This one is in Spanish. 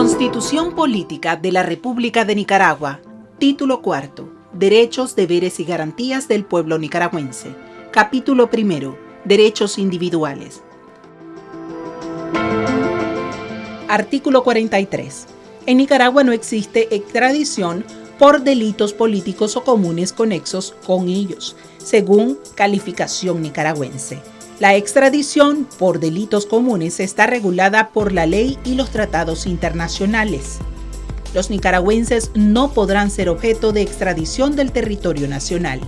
Constitución Política de la República de Nicaragua. Título cuarto. Derechos, deberes y garantías del pueblo nicaragüense. Capítulo primero. Derechos individuales. Artículo 43 En Nicaragua no existe extradición por delitos políticos o comunes conexos con ellos, según calificación nicaragüense. La extradición por delitos comunes está regulada por la ley y los tratados internacionales. Los nicaragüenses no podrán ser objeto de extradición del territorio nacional.